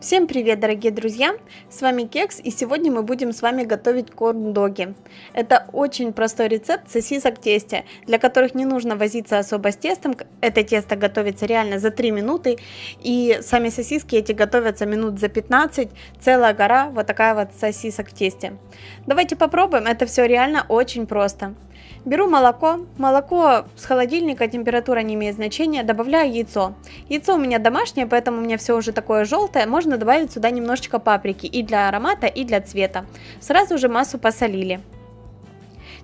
Всем привет, дорогие друзья! С вами Кекс, и сегодня мы будем с вами готовить корн-доги. Это очень простой рецепт сосисок тесте, для которых не нужно возиться особо с тестом. Это тесто готовится реально за 3 минуты, и сами сосиски эти готовятся минут за 15. Целая гора вот такая вот сосисок в тесте. Давайте попробуем, это все реально очень просто. Беру молоко. Молоко с холодильника, температура не имеет значения. Добавляю яйцо. Яйцо у меня домашнее, поэтому у меня все уже такое желтое. Можно добавить сюда немножечко паприки и для аромата, и для цвета. Сразу же массу посолили.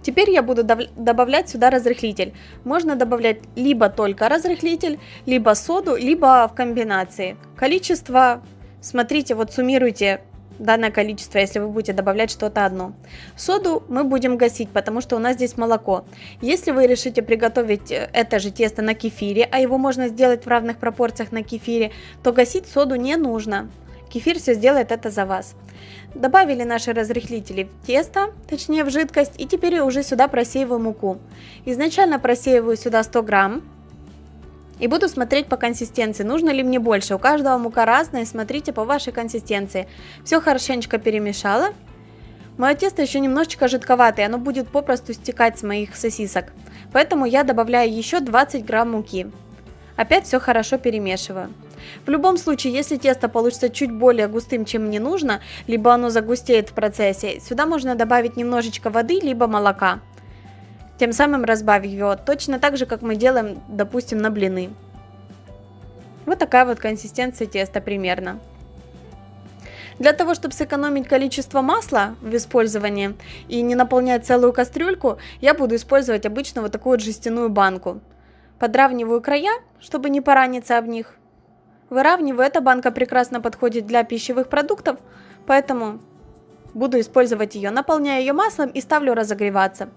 Теперь я буду добавлять сюда разрыхлитель. Можно добавлять либо только разрыхлитель, либо соду, либо в комбинации. Количество, смотрите, вот суммируйте данное количество, если вы будете добавлять что-то одно. Соду мы будем гасить, потому что у нас здесь молоко. Если вы решите приготовить э, это же тесто на кефире, а его можно сделать в равных пропорциях на кефире, то гасить соду не нужно. Кефир все сделает это за вас. Добавили наши разрыхлители в тесто, точнее в жидкость, и теперь уже сюда просеиваю муку. Изначально просеиваю сюда 100 грамм, и буду смотреть по консистенции, нужно ли мне больше. У каждого мука разная, смотрите по вашей консистенции. Все хорошенечко перемешала. Мое тесто еще немножечко жидковатое, оно будет попросту стекать с моих сосисок. Поэтому я добавляю еще 20 грамм муки. Опять все хорошо перемешиваю. В любом случае, если тесто получится чуть более густым, чем мне нужно, либо оно загустеет в процессе, сюда можно добавить немножечко воды, либо молока тем самым разбавив его, точно так же, как мы делаем, допустим, на блины. Вот такая вот консистенция теста примерно. Для того, чтобы сэкономить количество масла в использовании и не наполнять целую кастрюльку, я буду использовать обычно вот такую вот жестяную банку. Подравниваю края, чтобы не пораниться об них. Выравниваю, эта банка прекрасно подходит для пищевых продуктов, поэтому Буду использовать ее, наполняю ее маслом и ставлю разогреваться.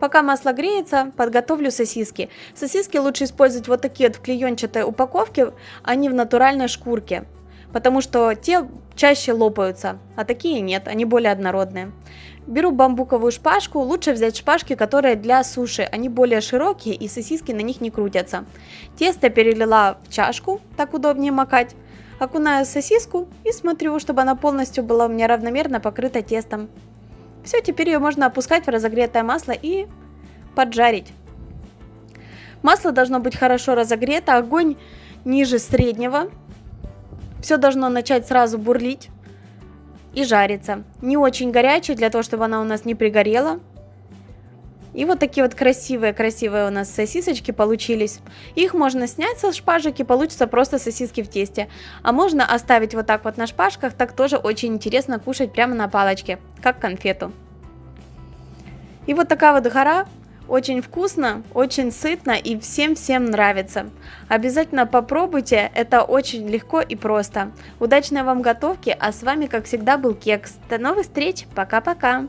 Пока масло греется, подготовлю сосиски. Сосиски лучше использовать вот такие вот в клеенчатой упаковке, а не в натуральной шкурке. Потому что те чаще лопаются, а такие нет, они более однородные. Беру бамбуковую шпажку, лучше взять шпажки, которые для суши, они более широкие и сосиски на них не крутятся. Тесто перелила в чашку, так удобнее макать окунаю сосиску и смотрю, чтобы она полностью была у меня равномерно покрыта тестом. Все, теперь ее можно опускать в разогретое масло и поджарить. Масло должно быть хорошо разогрето, огонь ниже среднего. Все должно начать сразу бурлить и жариться. Не очень горячее, для того, чтобы она у нас не пригорела. И вот такие вот красивые-красивые у нас сосисочки получились. Их можно снять со шпажек и получится просто сосиски в тесте. А можно оставить вот так вот на шпажках, так тоже очень интересно кушать прямо на палочке, как конфету. И вот такая вот гора. Очень вкусно, очень сытно и всем-всем нравится. Обязательно попробуйте, это очень легко и просто. Удачной вам готовки, а с вами как всегда был Кекс. До новых встреч, пока-пока!